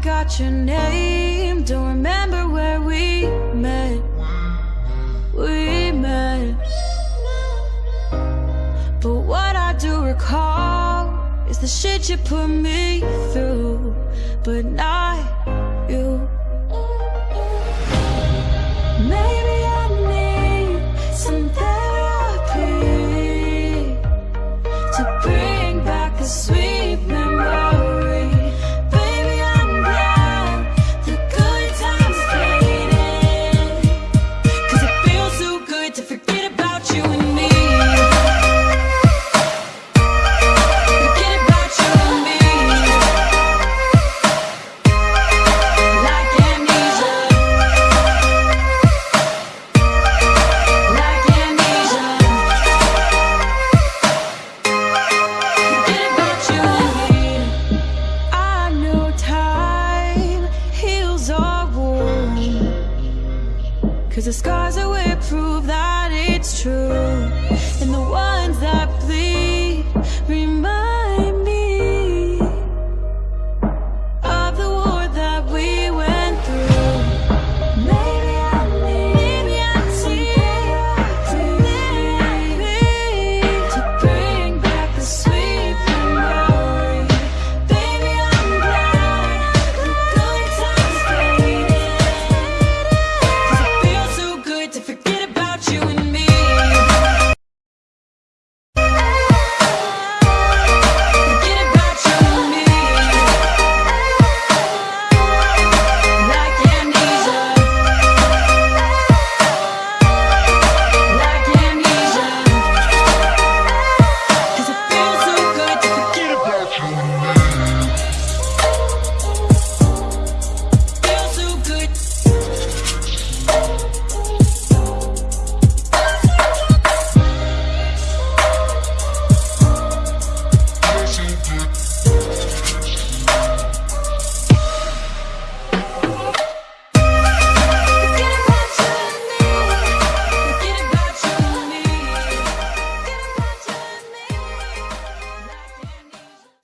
forgot your name. Don't remember where we met. We met. But what I do recall is the shit you put me through, but not Cause the scars we prove that it's true. And the ones that